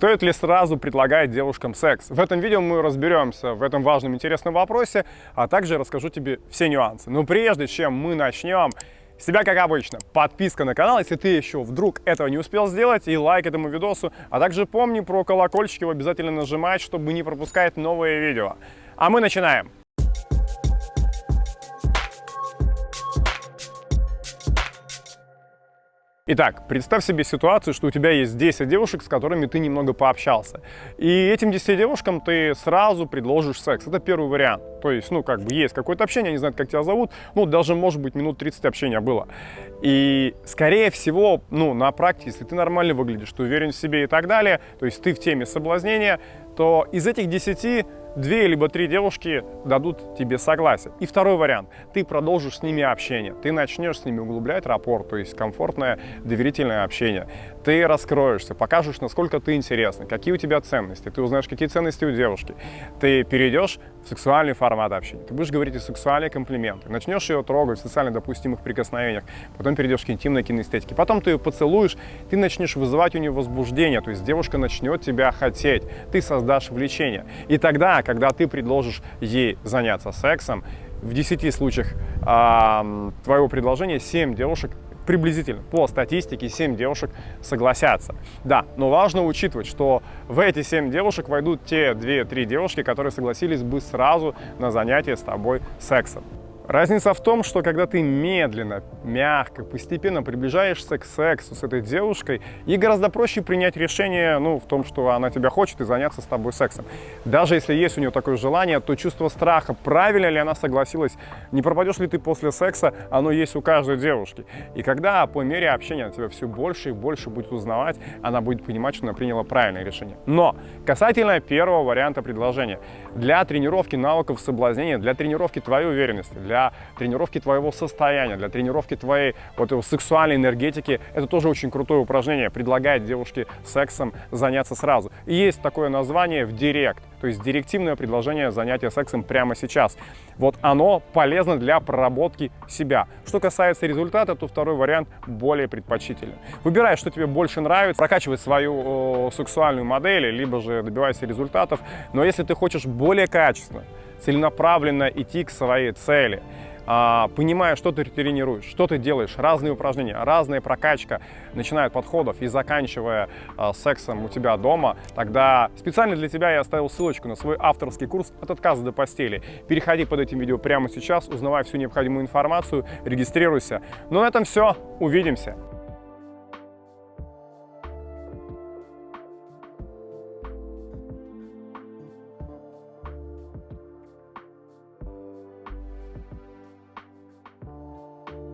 Стоит ли сразу предлагать девушкам секс? В этом видео мы разберемся в этом важном интересном вопросе, а также расскажу тебе все нюансы. Но прежде чем мы начнем, с тебя, как обычно, подписка на канал, если ты еще вдруг этого не успел сделать, и лайк этому видосу. А также помни про колокольчик, его обязательно нажимать, чтобы не пропускать новые видео. А мы начинаем! Итак, представь себе ситуацию, что у тебя есть 10 девушек, с которыми ты немного пообщался. И этим 10 девушкам ты сразу предложишь секс. Это первый вариант. То есть, ну, как бы есть какое-то общение, они знают, как тебя зовут. Ну, даже, может быть, минут 30 общения было. И, скорее всего, ну, на практике, если ты нормально выглядишь, ты уверен в себе и так далее, то есть ты в теме соблазнения, то из этих 10 две либо три девушки дадут тебе согласие. И второй вариант. Ты продолжишь с ними общение. Ты начнешь с ними углублять рапорт, то есть комфортное, доверительное общение. Ты раскроешься, покажешь, насколько ты интересный, какие у тебя ценности. Ты узнаешь, какие ценности у девушки. Ты перейдешь в сексуальный формат общения. Ты будешь говорить о сексуальные комплименты. Начнешь ее трогать в социально допустимых прикосновениях. Потом перейдешь к интимной кинестетике. Потом ты ее поцелуешь, ты начнешь вызывать у нее возбуждение. То есть девушка начнет тебя хотеть. Ты создашь влечение. И тогда когда ты предложишь ей заняться сексом, в 10 случаях э, твоего предложения 7 девушек приблизительно, по статистике, 7 девушек согласятся. Да, но важно учитывать, что в эти 7 девушек войдут те 2-3 девушки, которые согласились бы сразу на занятие с тобой сексом. Разница в том, что когда ты медленно, мягко, постепенно приближаешься к сексу с этой девушкой, ей гораздо проще принять решение ну, в том, что она тебя хочет и заняться с тобой сексом. Даже если есть у нее такое желание, то чувство страха, правильно ли она согласилась, не пропадешь ли ты после секса, оно есть у каждой девушки. И когда по мере общения она тебя все больше и больше будет узнавать, она будет понимать, что она приняла правильное решение. Но касательно первого варианта предложения, для тренировки навыков соблазнения, для тренировки твоей уверенности, для для тренировки твоего состояния, для тренировки твоей вот его сексуальной энергетики. Это тоже очень крутое упражнение, предлагает девушке сексом заняться сразу. И есть такое название в директ, то есть директивное предложение занятия сексом прямо сейчас. Вот оно полезно для проработки себя. Что касается результата, то второй вариант более предпочтительный. Выбирай, что тебе больше нравится, прокачивай свою о, сексуальную модель, либо же добивайся результатов. Но если ты хочешь более качественно, целенаправленно идти к своей цели, а, понимая, что ты тренируешь, что ты делаешь, разные упражнения, разная прокачка, начиная от подходов и заканчивая а, сексом у тебя дома, тогда специально для тебя я оставил ссылочку на свой авторский курс «От отказа до постели». Переходи под этим видео прямо сейчас, узнавай всю необходимую информацию, регистрируйся. Ну на этом все, увидимся!